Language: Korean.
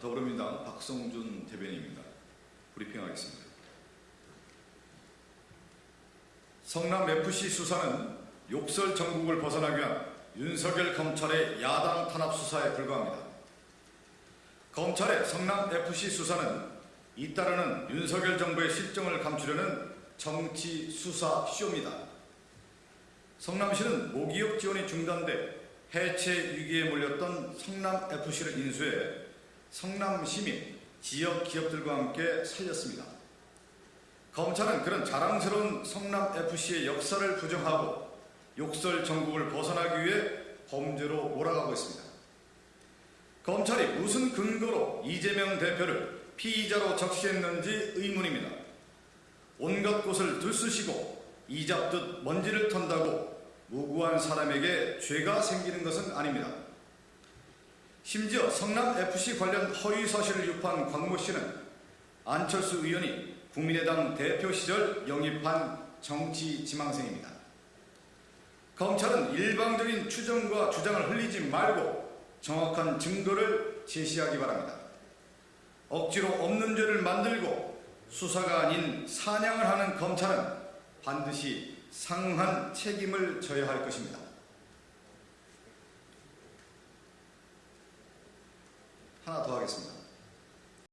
더불어민주당 박성준 대변인입니다. 브리핑하겠습니다. 성남FC 수사는 욕설 전국을 벗어나기 위한 윤석열 검찰의 야당 탄압 수사에 불과합니다. 검찰의 성남FC 수사는 잇따르는 윤석열 정부의 실정을 감추려는 정치 수사 쇼입니다. 성남시는 모기업 지원이 중단돼 해체 위기에 몰렸던 성남FC를 인수해 성남 시 민 지역 기업들과 함께 살렸습니다. 검찰은 그런 자랑스러운 성남FC의 역사를 부정하고 욕설 전국을 벗어나기 위해 범죄로 몰아가고 있습니다. 검찰이 무슨 근거로 이재명 대표를 피의자로 적시했는지 의문입니다. 온갖 곳을 들쑤시고 이잡듯 먼지를 턴다고 무고한 사람에게 죄가 생기는 것은 아닙니다. 심지어 성남FC 관련 허위 사실을 유포한 광모 씨는 안철수 의원이 국민의당 대표 시절 영입한 정치 지망생입니다. 검찰은 일방적인 추정과 주장을 흘리지 말고 정확한 증거를 제시하기 바랍니다. 억지로 없는 죄를 만들고 수사가 아닌 사냥을 하는 검찰은 반드시 상한 책임을 져야 할 것입니다. 하나 더 하겠습니다.